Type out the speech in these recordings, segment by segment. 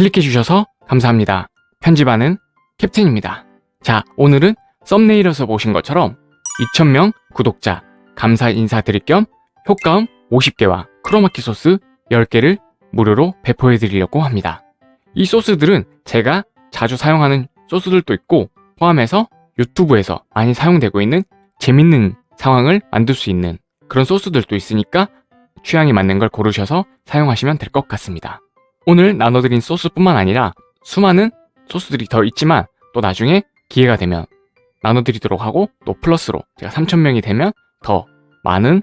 클릭해주셔서 감사합니다. 편집하는 캡틴입니다. 자, 오늘은 썸네일에서 보신 것처럼 2,000명 구독자 감사 인사드릴 겸 효과음 50개와 크로마키 소스 10개를 무료로 배포해 드리려고 합니다. 이 소스들은 제가 자주 사용하는 소스들도 있고 포함해서 유튜브에서 많이 사용되고 있는 재밌는 상황을 만들 수 있는 그런 소스들도 있으니까 취향에 맞는 걸 고르셔서 사용하시면 될 것 같습니다. 오늘 나눠드린 소스뿐만 아니라 수많은 소스들이 더 있지만 또 나중에 기회가 되면 나눠드리도록 하고 또 플러스로 제가 3,000명이 되면 더 많은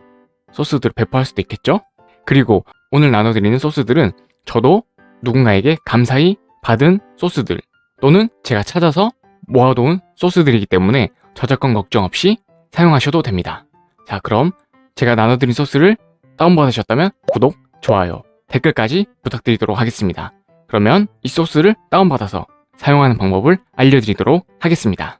소스들을 배포할 수도 있겠죠? 그리고 오늘 나눠드리는 소스들은 저도 누군가에게 감사히 받은 소스들 또는 제가 찾아서 모아놓은 소스들이기 때문에 저작권 걱정 없이 사용하셔도 됩니다. 자 그럼 제가 나눠드린 소스를 다운받으셨다면 구독, 좋아요, 댓글까지 부탁드리도록 하겠습니다. 그러면 이 소스를 다운받아서 사용하는 방법을 알려드리도록 하겠습니다.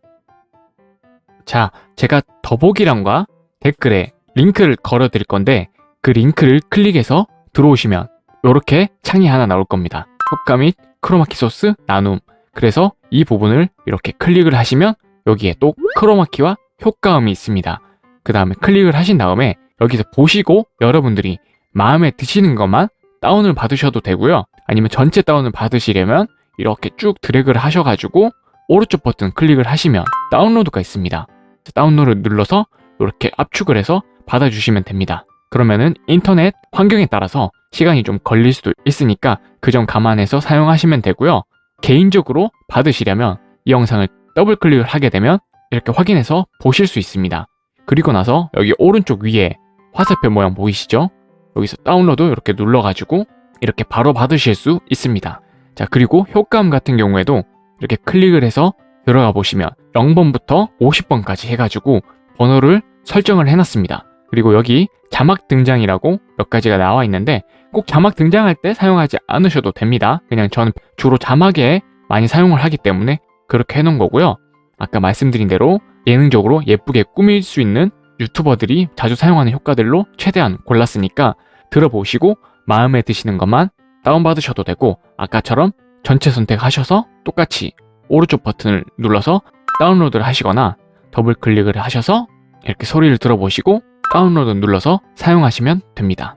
자, 제가 더보기란과 댓글에 링크를 걸어 드릴 건데 그 링크를 클릭해서 들어오시면 이렇게 창이 하나 나올 겁니다. 효과 및 크로마키 소스 나눔 그래서 이 부분을 이렇게 클릭을 하시면 여기에 또 크로마키와 효과음이 있습니다. 그 다음에 클릭을 하신 다음에 여기서 보시고 여러분들이 마음에 드시는 것만 다운을 받으셔도 되고요. 아니면 전체 다운을 받으시려면 이렇게 쭉 드래그를 하셔가지고 오른쪽 버튼 클릭을 하시면 다운로드가 있습니다. 다운로드를 눌러서 이렇게 압축을 해서 받아주시면 됩니다. 그러면은 인터넷 환경에 따라서 시간이 좀 걸릴 수도 있으니까 그 점 감안해서 사용하시면 되고요. 개인적으로 받으시려면 이 영상을 더블 클릭을 하게 되면 이렇게 확인해서 보실 수 있습니다. 그리고 나서 여기 오른쪽 위에 화살표 모양 보이시죠? 여기서 다운로드 이렇게 눌러가지고 이렇게 바로 받으실 수 있습니다. 자 그리고 효과음 같은 경우에도 이렇게 클릭을 해서 들어가 보시면 0번부터 50번까지 해가지고 번호를 설정을 해놨습니다. 그리고 여기 자막 등장이라고 몇 가지가 나와 있는데 꼭 자막 등장할 때 사용하지 않으셔도 됩니다. 그냥 저는 주로 자막에 많이 사용을 하기 때문에 그렇게 해놓은 거고요. 아까 말씀드린 대로 예능적으로 예쁘게 꾸밀 수 있는 유튜버들이 자주 사용하는 효과들로 최대한 골랐으니까 들어보시고 마음에 드시는 것만 다운받으셔도 되고 아까처럼 전체 선택하셔서 똑같이 오른쪽 버튼을 눌러서 다운로드를 하시거나 더블 클릭을 하셔서 이렇게 소리를 들어보시고 다운로드 눌러서 사용하시면 됩니다.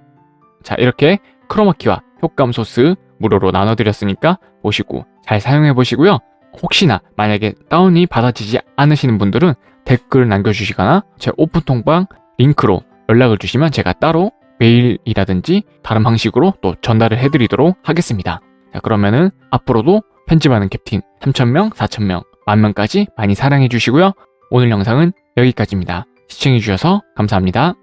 자 이렇게 크로마키와 효과음 소스 무료로 나눠드렸으니까 보시고 잘 사용해 보시고요. 혹시나 만약에 다운이 받아지지 않으시는 분들은 댓글 남겨주시거나 제 오픈톡방 링크로 연락을 주시면 제가 따로 메일이라든지 다른 방식으로 또 전달을 해드리도록 하겠습니다. 자 그러면은 앞으로도 편집하는 캡틴 3,000명, 4,000명, 만명까지 많이 사랑해 주시고요. 오늘 영상은 여기까지입니다. 시청해 주셔서 감사합니다.